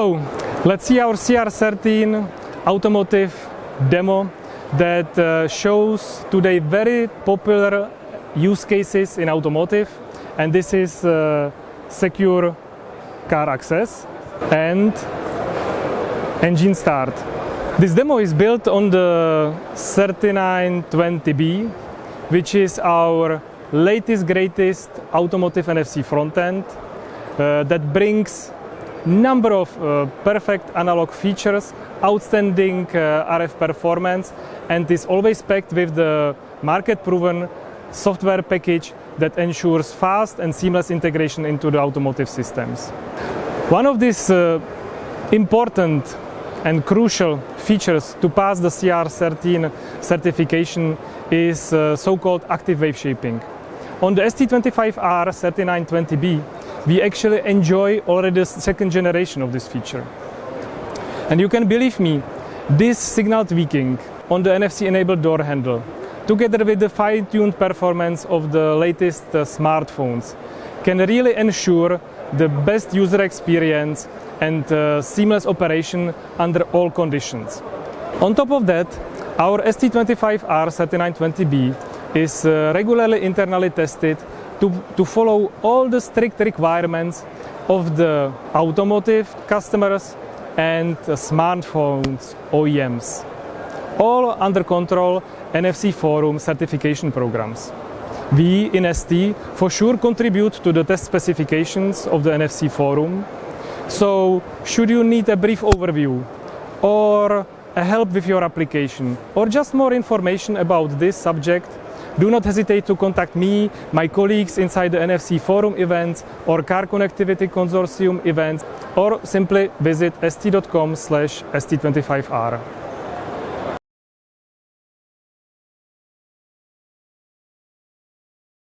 Hello, let's see our CR13 automotive demo that uh, shows today very popular use cases in automotive and this is uh, secure car access and engine start. This demo is built on the 3920B which is our latest greatest automotive NFC frontend uh, that brings number of uh, perfect analog features, outstanding uh, RF performance and is always packed with the market proven software package that ensures fast and seamless integration into the automotive systems. One of these uh, important and crucial features to pass the CR13 certification is uh, so-called active wave shaping. On the ST25R 3920B, we actually enjoy already the second generation of this feature. And you can believe me, this signal tweaking on the NFC-enabled door handle, together with the fine-tuned performance of the latest uh, smartphones, can really ensure the best user experience and uh, seamless operation under all conditions. On top of that, our ST25R 3920B is uh, regularly internally tested to, to follow all the strict requirements of the automotive customers and smartphones OEMs. All under control NFC Forum certification programs. We in ST for sure contribute to the test specifications of the NFC Forum. So should you need a brief overview or a help with your application or just more information about this subject, do not hesitate to contact me, my colleagues inside the NFC Forum events or Car Connectivity Consortium events or simply visit st.com slash st25r.